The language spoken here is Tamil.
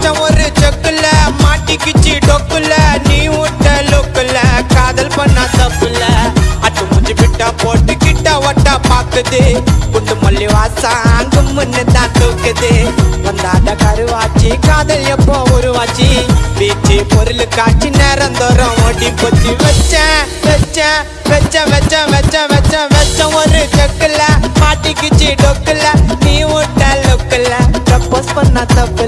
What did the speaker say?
வச்ச ஒரு செக்குல மாட்டிக்குச்சு டொக்குல நீ விட்ட லுக்குல காதல் பண்ணா தப்புல அட்டு முஞ்சு விட்டா போட்டு கிட்ட ஒட்டா பாக்குது. குண்டு மல்லி வாசம் கும்முன்னு தான் தூக்குது. வந்தாத கருவாச்சி காதல் எப்போ உருவாச்சு? பீச்சு பொருள் காட்சி நேரம் தோறும் ஓடி போச்சு. வச்சேன் வச்சேன் வச்ச வச்ச வச்ச வச்ச வச்ச ஒரு செக்குல மாட்டிக்குச்சு டொக்குல நீ விட்ட லுக்குல. ப்ரப்போஸ் பண்ண தப்புல.